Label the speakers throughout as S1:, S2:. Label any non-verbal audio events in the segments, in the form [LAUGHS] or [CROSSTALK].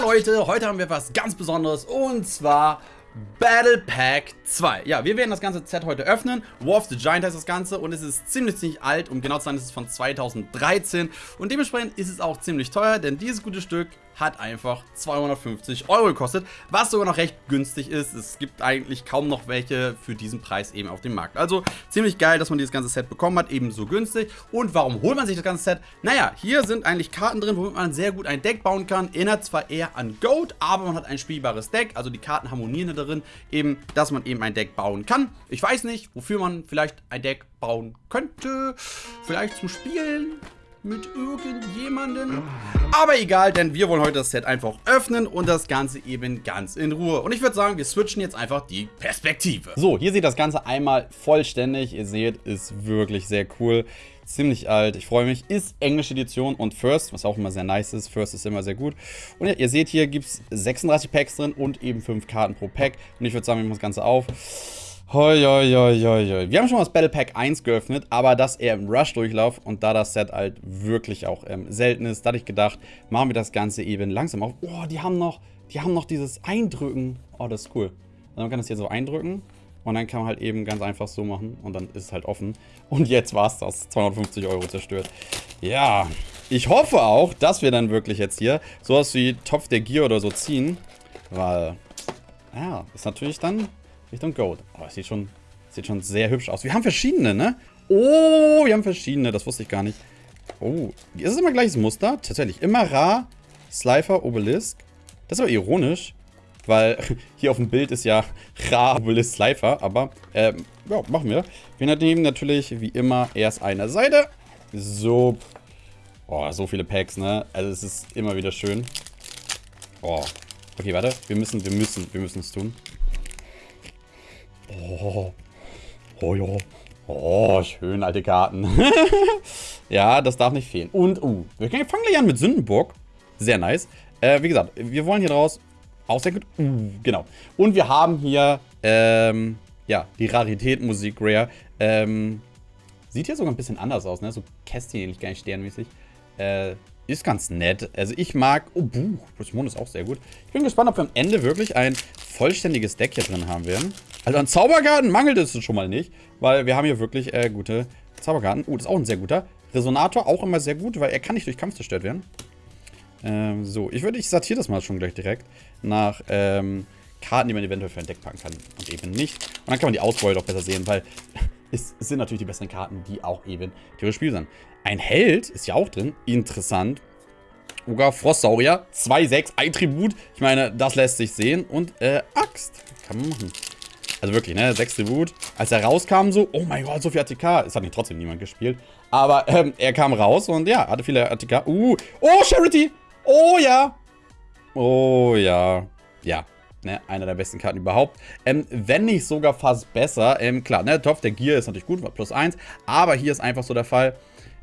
S1: Leute, heute haben wir was ganz Besonderes und zwar Battle Pack 2. Ja, wir werden das ganze Set heute öffnen. War of the Giant heißt das Ganze und es ist ziemlich, ziemlich alt. Um genau zu sein, ist es von 2013 und dementsprechend ist es auch ziemlich teuer, denn dieses gute Stück hat einfach 250 Euro gekostet, was sogar noch recht günstig ist. Es gibt eigentlich kaum noch welche für diesen Preis eben auf dem Markt. Also ziemlich geil, dass man dieses ganze Set bekommen hat, ebenso günstig. Und warum holt man sich das ganze Set? Naja, hier sind eigentlich Karten drin, womit man sehr gut ein Deck bauen kann. Erinnert zwar eher an Goat, aber man hat ein spielbares Deck, also die Karten harmonieren darin, eben, dass man eben ein Deck bauen kann. Ich weiß nicht, wofür man vielleicht ein Deck bauen könnte. Vielleicht zum Spielen, mit irgendjemandem. Aber egal, denn wir wollen heute das Set einfach öffnen und das Ganze eben ganz in Ruhe. Und ich würde sagen, wir switchen jetzt einfach die Perspektive. So, hier sieht das Ganze einmal vollständig. Ihr seht, ist wirklich sehr cool. Ziemlich alt, ich freue mich. Ist englische Edition und First, was auch immer sehr nice ist. First ist immer sehr gut. Und ja, ihr seht, hier gibt es 36 Packs drin und eben 5 Karten pro Pack. Und ich würde sagen, wir machen das Ganze auf. Hoi, hoi, hoi, hoi. Wir haben schon mal das Battle Pack 1 geöffnet, aber das eher im Rush-Durchlauf und da das Set halt wirklich auch ähm, selten ist, da hatte ich gedacht, machen wir das Ganze eben langsam auf. Oh, die haben noch, die haben noch dieses Eindrücken. Oh, das ist cool. Also man kann das hier so eindrücken und dann kann man halt eben ganz einfach so machen und dann ist es halt offen. Und jetzt war es das. 250 Euro zerstört. Ja, ich hoffe auch, dass wir dann wirklich jetzt hier sowas wie Topf der Gier oder so ziehen, weil, ja, ist natürlich dann Richtung Gold. Oh, das sieht schon, sieht schon sehr hübsch aus. Wir haben verschiedene, ne? Oh, wir haben verschiedene. Das wusste ich gar nicht. Oh, ist es immer gleiches Muster? Tatsächlich. Immer Ra, Slifer, Obelisk. Das ist aber ironisch, weil [LAUGHS] hier auf dem Bild ist ja Ra, Obelisk, Slifer. Aber, ähm, ja, machen wir. Wir nehmen natürlich, wie immer, erst eine Seite. So. Oh, so viele Packs, ne? Also es ist immer wieder schön. Oh. Okay, warte. Wir müssen, wir müssen, wir müssen es tun. Oh, oh ja. Oh, schön, alte Karten. [LAUGHS] ja, das darf nicht fehlen. Und, uh, wir fangen gleich an mit Sündenburg. Sehr nice. Äh, wie gesagt, wir wollen hier draus auch sehr gut. Uh, genau. Und wir haben hier, ähm, ja, die Rarität Musik Rare. Ähm, sieht hier sogar ein bisschen anders aus, ne? So Kästchen ähnlich, gar nicht sternmäßig. Äh, ist ganz nett. Also ich mag... Oh, Buch. Pokémon ist auch sehr gut. Ich bin gespannt, ob wir am Ende wirklich ein vollständiges Deck hier drin haben werden. Also an Zauberkarten mangelt es schon mal nicht, weil wir haben hier wirklich äh, gute Zauberkarten. Oh, das ist auch ein sehr guter. Resonator auch immer sehr gut, weil er kann nicht durch Kampf zerstört werden. Ähm, so, ich würde, ich sortiere das mal schon gleich direkt nach ähm, Karten, die man eventuell für ein Deck packen kann und eben nicht. Und dann kann man die Auswahl doch besser sehen, weil [LAUGHS] es sind natürlich die besseren Karten, die auch eben theoretisch Spiel sind. Ein Held ist ja auch drin. Interessant. Oga Frostsaurier. 2-6. Ein Tribut. Ich meine, das lässt sich sehen. Und, äh, Axt. Kann man machen. Also wirklich, ne? 6 Tribut. Als er rauskam so, oh mein Gott, so viel ATK. Es hat nicht trotzdem niemand gespielt. Aber, ähm, er kam raus und ja, hatte viele ATK. Uh. Oh, Charity. Oh, ja. Oh, ja. Ja. Ne, einer der besten Karten überhaupt. Ähm, wenn nicht sogar fast besser. Ähm, klar, ne, Topf der Gear ist natürlich gut, plus 1. Aber hier ist einfach so der Fall,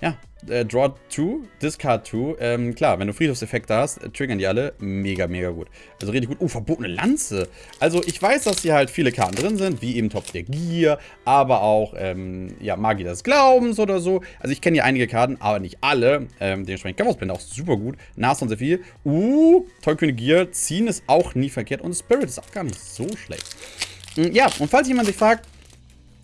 S1: ja, äh, Draw 2, Discard 2. Ähm, klar, wenn du Friedhofseffekte hast, äh, triggern die alle. Mega, mega gut. Also richtig gut. Oh, verbotene Lanze. Also ich weiß, dass hier halt viele Karten drin sind, wie eben Topf der Gier, aber auch, ähm, ja, Magie des Glaubens oder so. Also ich kenne hier einige Karten, aber nicht alle. Ähm, dementsprechend Gavosblende auch super gut. Nashorn sehr viel. Uh, Tollkühne Gier. Ziehen ist auch nie verkehrt. Und Spirit ist auch gar nicht so schlecht. Hm, ja, und falls jemand sich fragt,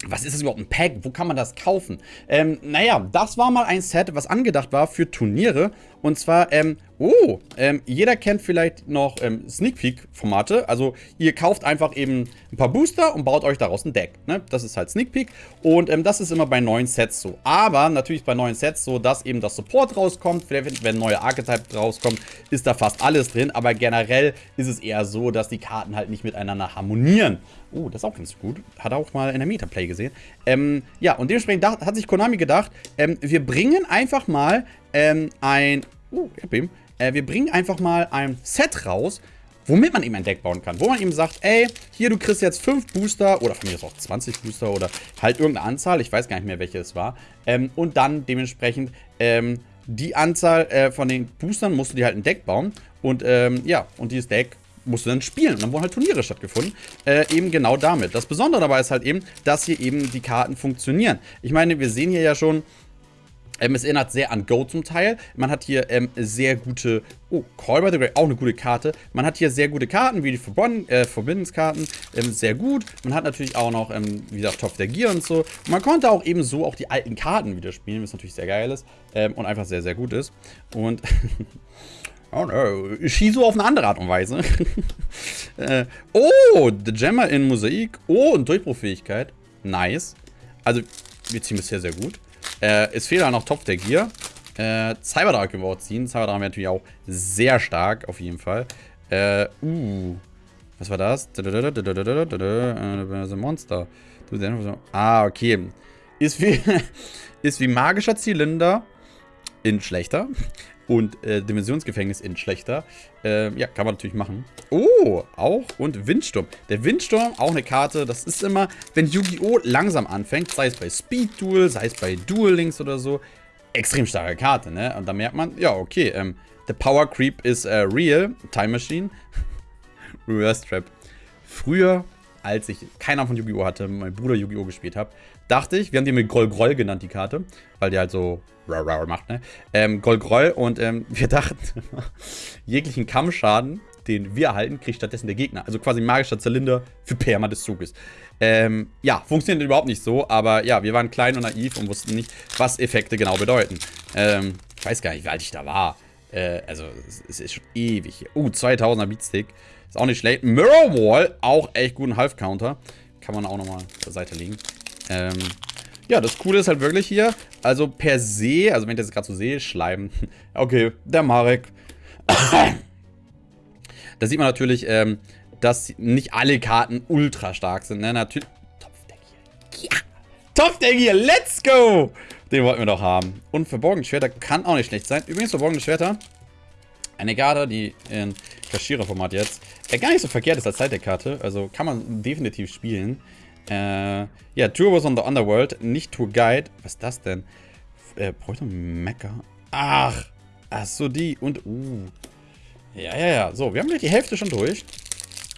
S1: was ist das überhaupt ein Pack? Wo kann man das kaufen? Ähm, naja, das war mal ein Set, was angedacht war für Turniere. Und zwar, ähm, oh, ähm, jeder kennt vielleicht noch ähm, Sneak Peek Formate. Also ihr kauft einfach eben ein paar Booster und baut euch daraus ein Deck. Ne? Das ist halt Sneak Peek. Und ähm, das ist immer bei neuen Sets so. Aber natürlich bei neuen Sets so, dass eben das Support rauskommt. Wenn, wenn neue Archetype rauskommt, ist da fast alles drin. Aber generell ist es eher so, dass die Karten halt nicht miteinander harmonieren. Oh, das ist auch ganz gut. Hat er auch mal in der Metaplay gesehen. Ähm, ja, und dementsprechend hat sich Konami gedacht, ähm, wir bringen einfach mal ähm, ein... Hab ihn. Äh, wir bringen einfach mal ein Set raus, womit man eben ein Deck bauen kann. Wo man eben sagt, ey, hier, du kriegst jetzt 5 Booster oder von mir ist auch 20 Booster oder halt irgendeine Anzahl, ich weiß gar nicht mehr, welche es war. Ähm, und dann dementsprechend ähm, die Anzahl äh, von den Boostern musst du dir halt ein Deck bauen. Und ähm, ja, und dieses Deck musst du dann spielen. Und dann wurden halt Turniere stattgefunden. Äh, eben genau damit. Das Besondere dabei ist halt eben, dass hier eben die Karten funktionieren. Ich meine, wir sehen hier ja schon, Ähm, es erinnert sehr an Go zum Teil. Man hat hier ähm, sehr gute... Oh, Call by the Grey, auch eine gute Karte. Man hat hier sehr gute Karten, wie die Forbidden, äh, Forbiddens-Karten. Ähm, sehr gut. Man hat natürlich auch noch, ähm, wie gesagt, Top der Gear und so. Und man konnte auch eben so auch die alten Karten wieder spielen, was natürlich sehr geil ist. Ähm, und einfach sehr, sehr gut ist. Und... [LAUGHS] Oh no, Shizu auf eine andere Art und Weise. [LAUGHS] äh, oh, The Gemma in Mosaik. Oh, und Durchbruchfähigkeit. Nice. Also, wir ziehen bisher sehr gut. Äh, es fehlt halt noch Top der Gear. Äh, Cyberdrag können ziehen. Cyberdrag wäre natürlich auch sehr stark, auf jeden Fall. Äh, uh. Was war das? Monster. Ah, okay. Ist wie, ist wie magischer Zylinder in schlechter und äh, Dimensionsgefängnis in schlechter. Äh, ja, kann man natürlich machen. Oh, auch. Und Windsturm. Der Windsturm, auch eine Karte. Das ist immer, wenn Yu-Gi-Oh! langsam anfängt, sei es bei Speed Duel, sei es bei Duel Links oder so, extrem starke Karte, ne? Und da merkt man, ja, okay, ähm, the Power Creep is uh, real. Time Machine. [LAUGHS] Reverse Trap. Früher, als ich keiner von Yu-Gi-Oh! hatte, mein Bruder Yu-Gi-Oh! gespielt habe, dachte ich, wir haben die mit Groll Groll genannt, die Karte, weil die halt so macht, ne? Ähm, Groll Groll und ähm, [LAUGHS] wir dachten, jeglichen Kammschaden, den wir erhalten, kriegt stattdessen der Gegner. Also quasi magischer Zylinder für Perma des Zuges. Ähm, ja, funktioniert überhaupt nicht so, aber ja, wir waren klein und naiv und wussten nicht, was Effekte genau bedeuten. Ähm, ich weiß gar nicht, wie alt ich da war. Äh, also, es ist schon ewig. Uh, 2000er Beatstick. Ist auch nicht schlecht. Mirror Wall, auch echt guten Half-Counter. Kann man auch nochmal zur Seite legen. Ähm, ja, das Coole ist halt wirklich hier, also per se, also wenn ich das gerade so sehe, Schleim. [LAUGHS] Okay, der Marek. [COUGHS] da sieht man natürlich, ähm, dass nicht alle Karten ultra stark sind. Ne? Natürlich. Topfdeck hier. Ja! Topfdeck hier, let's go! Den wollten wir doch haben. Und verborgene Schwerter kann auch nicht schlecht sein. Übrigens, verborgene Schwerter. Eine Karte, die in Kaschierer-Format jetzt äh, gar nicht so verkehrt ist als Zeitdeck-Karte. Also kann man definitiv spielen. Äh, ja, Tour was on the Underworld, nicht Tour Guide. Was ist das denn? Äh, bräuchte Mecker. Ach, ach so, die. Und, uh. Ja, ja, ja. So, wir haben gleich die Hälfte schon durch.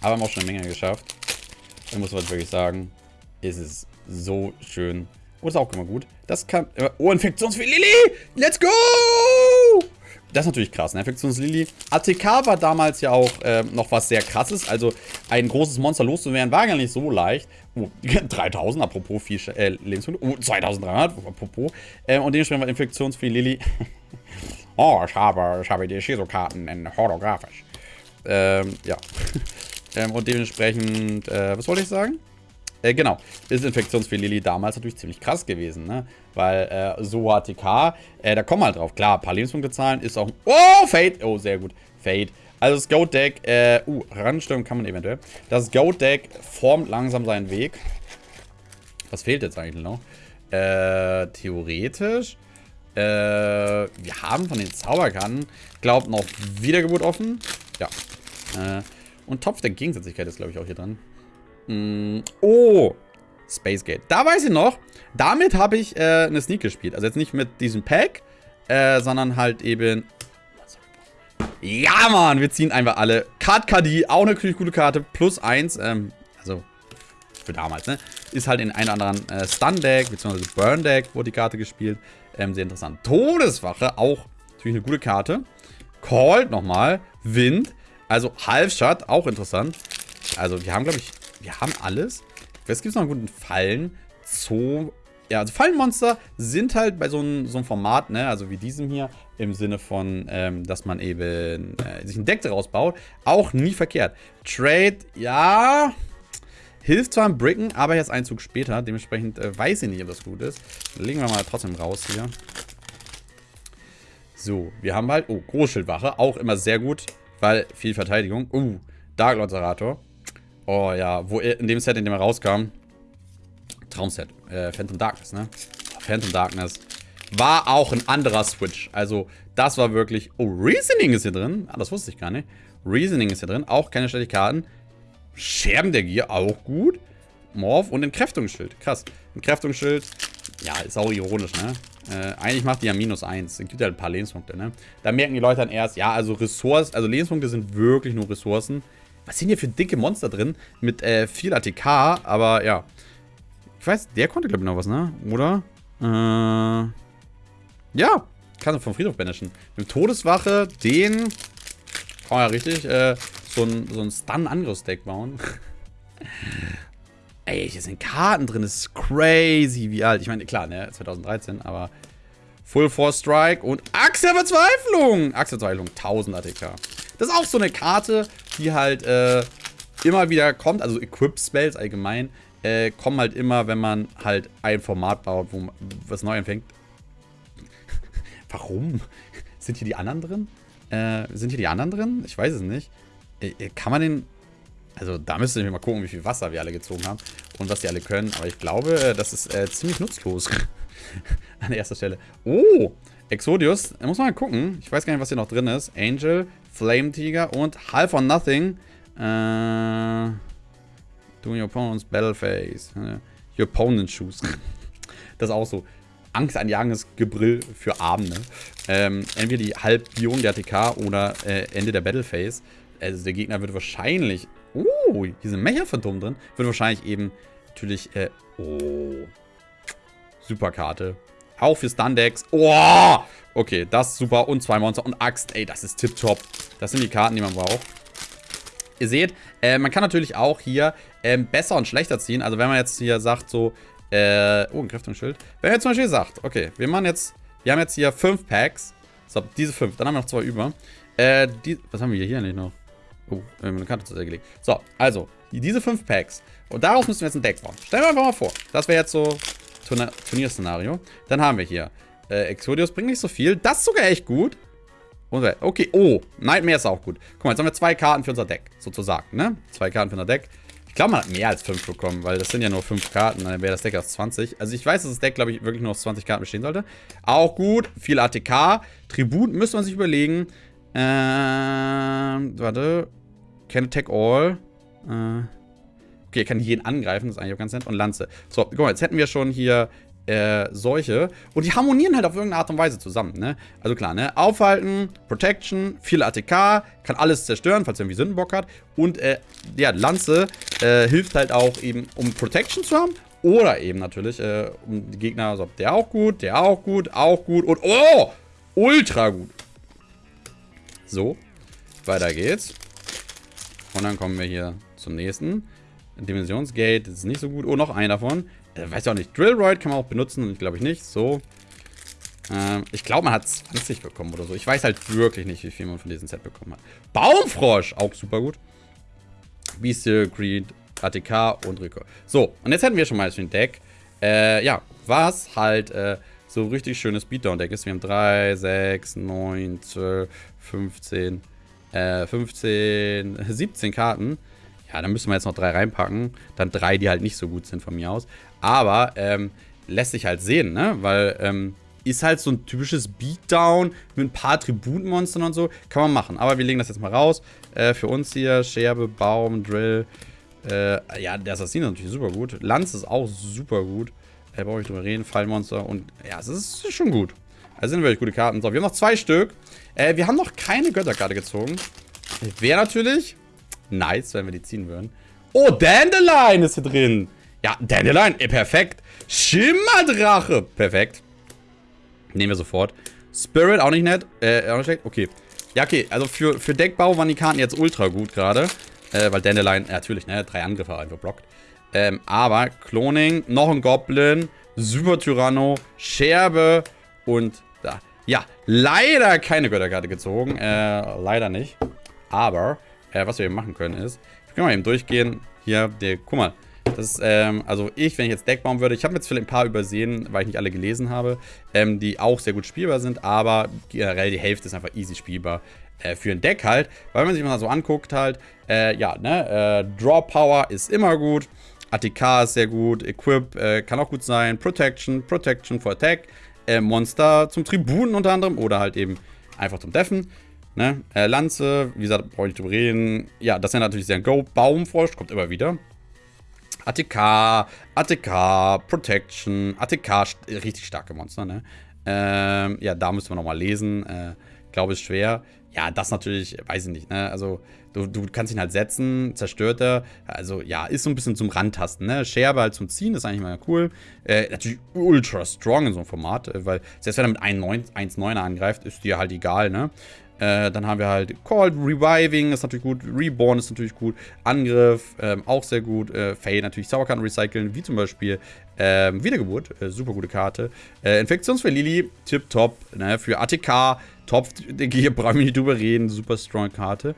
S1: Aber haben auch schon eine Menge geschafft. Da muss man wirklich sagen, ist es so schön. Und ist auch immer gut. Das kann... Äh, oh, Infektionsfee Lilly! Let's go! Das ist natürlich krass, ne? Infektionslily. ATK war damals ja auch äh, noch was sehr krasses. Also ein großes Monster loszuwerden war gar nicht so leicht. Oh, [LAUGHS] 3000, apropos viel äh, Lebensmittel. Oh, 2300, apropos. Äh, und dementsprechend war Infektionsfee Lily. [LAUGHS] oh, ich habe, ich habe die Shizo-Karten in holographisch. Ähm, ja. [LAUGHS] ähm, und dementsprechend, äh, was wollte ich sagen? Äh, genau, ist Infektionsfee Lily damals natürlich ziemlich krass gewesen, ne? Weil äh, so ATK, äh, da kommen wir halt drauf. Klar, ein paar Lebenspunkte zahlen ist auch... Oh, Fade! Oh, sehr gut. Fade. Also das Goat-Deck, äh, uh, ranstürmen kann man eventuell. Das Goat-Deck formt langsam seinen Weg. Was fehlt jetzt eigentlich noch? Äh, theoretisch. Äh, wir haben von den Zauberkarten, glaubt noch Wiedergeburt offen. Ja. Äh, und Topf der Gegensätzlichkeit ist, glaube ich, auch hier dran. Mm, oh, Space Gate. Da weiß ich noch, damit habe ich äh, eine Sneak gespielt. Also jetzt nicht mit diesem Pack, äh, sondern halt eben... Ja, Mann, wir ziehen einfach alle. Card KD, auch eine gute Karte, plus 1. Ähm, also, für damals, ne? Ist halt in einem anderen äh, Stun-Deck, beziehungsweise Burn-Deck wurde die Karte gespielt. Ähm, sehr interessant. Todeswache, auch natürlich eine gute Karte. Called nochmal. Wind. Also Half-Shot, auch interessant. Also wir haben, glaube ich, wir haben alles. Was gibt es noch einen guten Fallen? Zoo. Ja, also Fallenmonster sind halt bei so einem, so Format, ne, also wie diesem hier, im Sinne von, ähm, dass man eben äh, sich ein Deck daraus baut, auch nie verkehrt. Trade, ja, hilft zwar im Bricken, aber jetzt ein Zug später, dementsprechend äh, weiß ich nicht, ob das gut ist. Legen wir mal trotzdem raus hier. So, wir haben halt, oh, Großschildwache, auch immer sehr gut, weil viel Verteidigung. Uh, Dark Loterator. Oh ja, wo in dem Set, in dem er rauskam. Traumset. Äh, Phantom Darkness, ne? Phantom Darkness. War auch ein anderer Switch. Also, das war wirklich... Oh, Reasoning ist hier drin. Ah, das wusste ich gar nicht. Reasoning ist hier drin. Auch keine schlechte Karten. Scherben der Gier, auch gut. Morph und Entkräftungsschild. Krass. Entkräftungsschild, ja, ist auch ironisch, ne? Äh, eigentlich macht die ja minus 1. Es gibt halt ein paar Lebenspunkte, ne? Da merken die Leute dann erst, ja, also Ressourcen, also Lebenspunkte sind wirklich nur Ressourcen. Was sind hier für dicke Monster drin? Mit äh, viel ATK, aber ja. Ich weiß, der konnte, glaube ich, noch was, ne? Oder? Äh. Ja, kannst du vom Friedhof banishen. Mit Todeswache, den... Kann man ja richtig äh, so ein, so ein Stun-Angriffsdeck bauen. [LAUGHS] Ey, hier sind Karten drin. Das ist crazy, wie alt. Ich meine, klar, ne, 2013, aber Full Force Strike und Axt der Verzweiflung. Axt der Verzweiflung, 1000 ATK. Das ist auch so eine Karte, die halt äh, immer wieder kommt. Also Equip-Spells allgemein äh, kommen halt immer, wenn man halt ein Format baut, wo man was neu anfängt. [LAUGHS] Warum? [LAUGHS] Sind hier die anderen drin? Äh, sind hier die anderen drin? Ich weiß es nicht. Äh, äh kann man den... Also da müsste ich mal gucken, wie viel Wasser wir alle gezogen haben und was die alle können. Aber ich glaube, äh, das ist ziemlich nutzlos. [LAUGHS] An erster Stelle. Oh, Exodius. Da muss man mal gucken. Ich weiß gar nicht, was hier noch drin ist. Angel, Flame Tiger und Half or Nothing. Äh... Doing your opponent's battle phase. Your opponent's shoes. [LAUGHS] das ist auch so. Angst anjagendes Gebrill für Abende. Ähm, entweder die Halbierung der ATK oder äh, Ende der Battle Phase. Also der Gegner wird wahrscheinlich... Oh, hier sind Mecha-Phantom drin. Wird wahrscheinlich eben natürlich... Äh, oh. Super Karte. Auch für Stun-Decks. Oh! Okay, das ist super. Und zwei Monster und Axt. Ey, das ist tipptopp. Das sind die Karten, die man braucht. Ihr seht, äh, man kann natürlich auch hier ähm, besser und schlechter ziehen. Also wenn man jetzt hier sagt so, äh, oh, ein Kräftungsschild. Wenn man jetzt zum Beispiel sagt, okay, wir machen jetzt, wir haben jetzt hier fünf Packs. So, diese fünf, dann haben wir noch zwei über. Äh, die, was haben wir hier nicht noch? Oh, eine Karte zur Seite gelegt. So, also, diese fünf Packs. Und daraus müssen wir jetzt ein Deck bauen. Stellen wir einfach mal vor. Das wäre jetzt so Turnierszenario. Dann haben wir hier, äh, Exodius bringt nicht so viel. Das ist sogar echt gut. Okay, oh, Nightmare ist auch gut. Guck mal, jetzt haben wir zwei Karten für unser Deck, sozusagen, ne? Zwei Karten für unser Deck. Ich glaube, man hat mehr als fünf bekommen, weil das sind ja nur fünf Karten, dann wäre das Deck aus 20. Also ich weiß, dass das Deck, glaube ich, wirklich nur aus 20 Karten bestehen sollte. Auch gut, viel ATK. Tribut müsste man sich überlegen. Ähm, warte. Can attack all. Äh, okay, er kann jeden angreifen, das ist eigentlich auch ganz nett. Und Lanze. So, guck mal, jetzt hätten wir schon hier äh, solche. Und die harmonieren halt auf irgendeine Art und Weise zusammen, ne? Also klar, ne? Aufhalten, Protection, viel ATK, kann alles zerstören, falls er irgendwie Sündenbock hat. Und, äh, ja, Lanze äh, hilft halt auch eben, um Protection zu haben. Oder eben natürlich, äh, um die Gegner, also der auch gut, der auch gut, auch gut und, oh, ultra gut. So, weiter geht's. Und dann kommen wir hier zum nächsten. Dimensionsgate, ist nicht so gut. Oh, noch ein davon. Äh, weiß ich auch nicht. Drillroid kann man auch benutzen. Glaube ich nicht. So. Ähm, ich glaube, man hat 20 bekommen oder so. Ich weiß halt wirklich nicht, wie viel man von diesem Set bekommen hat. Baumfrosch. Auch super gut. Beastie, Creed, ATK und Rico. So. Und jetzt hätten wir schon mal ein Deck. Äh, ja. Was halt äh, so richtig schönes Beatdown-Deck ist. Wir haben 3, 6, 9, 12, 15, äh, 15, 17 Karten. Ja, dann müssen wir jetzt noch drei reinpacken. Dann drei, die halt nicht so gut sind von mir aus. Aber ähm, lässt sich halt sehen, ne? Weil ähm, ist halt so ein typisches Beatdown mit ein paar Tributmonstern und so. Kann man machen. Aber wir legen das jetzt mal raus. Äh, für uns hier Scherbe, Baum, Drill. Äh, ja, der Assassin ist natürlich super gut. Lanz ist auch super gut. Äh, brauche ich drüber reden. Fallmonster. Und ja, es ist schon gut. Also sind wirklich gute Karten. So, wir haben noch zwei Stück. Äh, wir haben noch keine Götterkarte gezogen. Wäre natürlich nice, wenn wir die ziehen würden. Oh, Dandelion ist hier drin. Ja, Dandelion, eh, perfekt. Schimmerdrache, perfekt. Nehmen wir sofort. Spirit, auch nicht nett. Äh, auch nicht schlecht. Okay. Ja, okay. Also für, für Deckbau waren die Karten jetzt ultra gut gerade. Äh, weil Dandelion, äh, natürlich, ne, drei Angriffe einfach blockt. Ähm, aber Cloning, noch ein Goblin, Super Tyranno, Scherbe und da. Ja, leider keine Götterkarte gezogen. Äh, leider nicht. Aber äh, was wir eben machen können ist, wir können mal eben durchgehen. Hier, der, guck mal. Das ist, ähm, also ich, wenn ich jetzt Deck bauen würde, ich habe jetzt vielleicht ein paar übersehen, weil ich nicht alle gelesen habe, ähm, die auch sehr gut spielbar sind, aber generell die Hälfte ist einfach easy spielbar äh, für ein Deck halt, weil man sich mal so anguckt halt, äh, ja, ne, äh, Draw Power ist immer gut, ATK ist sehr gut, Equip äh, kann auch gut sein, Protection, Protection for Attack, äh, Monster zum Tribunen unter anderem oder halt eben einfach zum Deffen. Ne? Äh, Lanze, wie gesagt, brauche ich drüber reden. Ja, das ist ja natürlich sehr ein Go. Baumfrosch kommt immer wieder. ATK, ATK, Protection, ATK, richtig starke Monster, ne? Ähm, ja, da müssen wir nochmal lesen. Äh, glaube, ist schwer. Ja, das natürlich, weiß ich nicht, ne? Also, du, du kannst ihn halt setzen, zerstört er. Also, ja, ist so ein bisschen zum Randtasten, ne? Scherbe halt zum Ziehen, ist eigentlich mal cool. Äh, natürlich ultra strong in so einem Format, äh, weil selbst wenn er mit 1,9er angreift, ist dir halt egal, ne? Äh, dann haben wir halt Called Reviving, ist natürlich gut. Reborn ist natürlich gut. Angriff, ähm, auch sehr gut. Äh, Fade natürlich Sauerkarten recyceln, wie zum Beispiel ähm, Wiedergeburt, äh, super gute Karte. Äh, Infektionsfell Lili, tipptopp. Ne? Für ATK, top, [LAUGHS] hier brauchen wir nicht drüber reden, super strong Karte.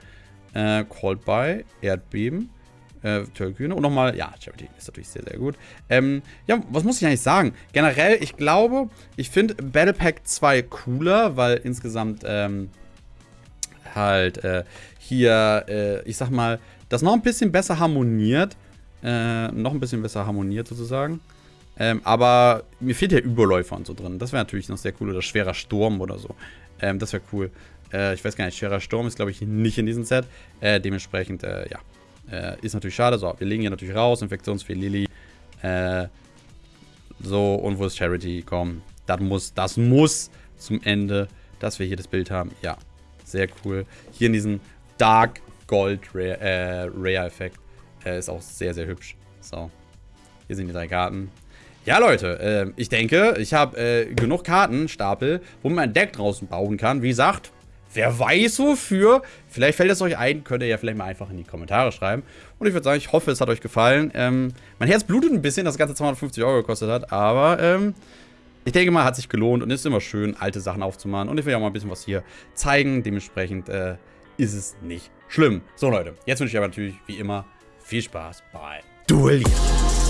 S1: Äh, Called by, Erdbeben. Äh. Und nochmal, ja, Charity ist natürlich sehr, sehr gut. Ähm, ja, was muss ich eigentlich sagen? Generell, ich glaube, ich finde Battle Pack 2 cooler, weil insgesamt, ähm, halt äh, hier, äh, ich sag mal, das noch ein bisschen besser harmoniert. Äh, noch ein bisschen besser harmoniert sozusagen. Ähm, aber mir fehlt ja Überläufer und so drin. Das wäre natürlich noch sehr cool. Oder schwerer Sturm oder so. Ähm, das wäre cool. Äh, ich weiß gar nicht, schwerer Sturm ist, glaube ich, nicht in diesem Set. Äh, dementsprechend, äh, ja. ist natürlich schade. So, wir legen hier natürlich raus. Infektionsfee Lily. so, und wo ist Charity? Komm, das muss, das muss zum Ende, dass wir hier das Bild haben. Ja, sehr cool. Hier in diesem Dark Gold Rare-Effekt. Äh, Rare ist auch sehr, sehr hübsch. So. Hier sind die drei Karten. Ja, Leute, äh, ich denke, ich habe äh, genug Kartenstapel, wo man ein Deck draußen bauen kann. Wie gesagt, wer weiß wofür. Vielleicht fällt es euch ein, könnt ihr ja vielleicht mal einfach in die Kommentare schreiben. Und ich würde sagen, ich hoffe, es hat euch gefallen. Ähm, mein Herz blutet ein bisschen, dass das Ganze 250 Euro gekostet hat, aber ähm, ich denke mal, hat sich gelohnt und ist immer schön, alte Sachen aufzumachen. Und ich will ja mal ein bisschen was hier zeigen. Dementsprechend äh, ist es nicht schlimm. So, Leute, jetzt wünsche ich aber natürlich wie immer viel Spaß bei Duellieren.